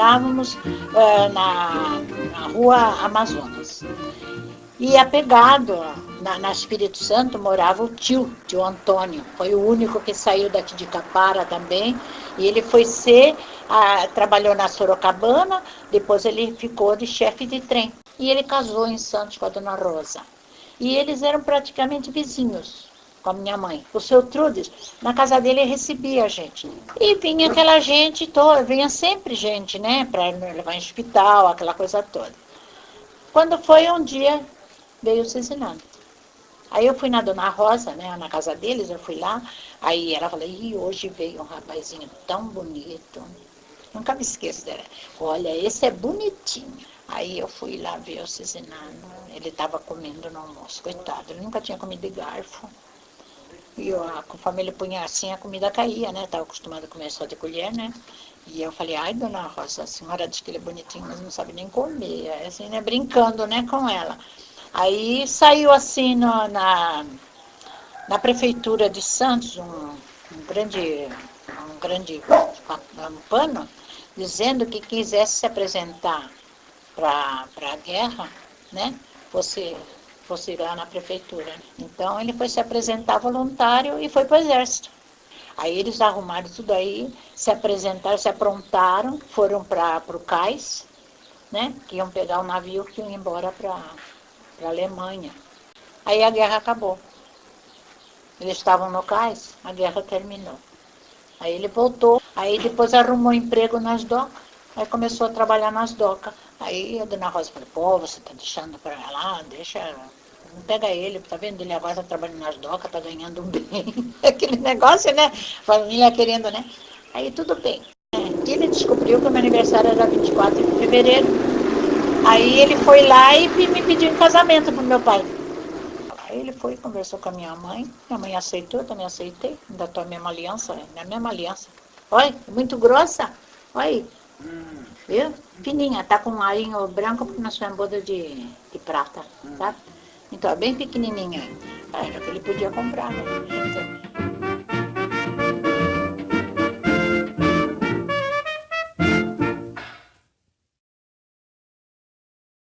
Morávamos uh, na, na rua Amazonas. E apegado na, na Espírito Santo morava o tio, tio Antônio. Foi o único que saiu daqui de Capara também. E ele foi ser, ah, trabalhou na Sorocabana, depois ele ficou de chefe de trem. E ele casou em Santos com a dona Rosa. E eles eram praticamente vizinhos com a minha mãe. O seu Trudes, na casa dele recebia a gente. E vinha aquela gente toda, vinha sempre gente, né, para levar em hospital, aquela coisa toda. Quando foi um dia, veio o Cizinando. Aí eu fui na Dona Rosa, né, na casa deles, eu fui lá, aí ela falou, e hoje veio um rapazinho tão bonito. Nunca me esqueço dela. Olha, esse é bonitinho. Aí eu fui lá ver o Cizinano, ele estava comendo no almoço, coitado, ele nunca tinha comido de garfo. E eu, conforme ele punha assim, a comida caía, né? Estava acostumado a comer só de colher, né? E eu falei, ai, dona Rosa, a senhora diz que ele é bonitinho, mas não sabe nem comer. Aí, assim, né? Brincando, né, com ela. Aí saiu assim no, na, na prefeitura de Santos um, um grande, um grande um pano dizendo que quisesse se apresentar para a guerra, né, fosse, fosse lá na prefeitura. Então ele foi se apresentar voluntário e foi para o exército. Aí eles arrumaram tudo aí, se apresentaram, se aprontaram, foram para o cais, né, que iam pegar o navio que iam embora para a Alemanha. Aí a guerra acabou. Eles estavam no cais, a guerra terminou. Aí ele voltou, aí depois arrumou emprego nas docas, aí começou a trabalhar nas docas. Aí a dona Rosa falou, pô, você está deixando para lá, deixa, não pega ele, tá vendo? Ele agora está trabalhando nas docas, está ganhando bem. Aquele negócio, né? Família querendo, né? Aí tudo bem. Ele descobriu que o meu aniversário era 24 de fevereiro. Aí ele foi lá e me pediu em casamento pro meu pai. Aí ele foi, conversou com a minha mãe, minha mãe aceitou, eu também aceitei, ainda tô a mesma aliança, é a mesma aliança. Olha, muito grossa, olha, hum. viu? Fininha, tá com um arinho branco porque nós fizemos boda de, de prata, hum. tá? Então, é bem pequenininha. Era o que ele podia comprar, né?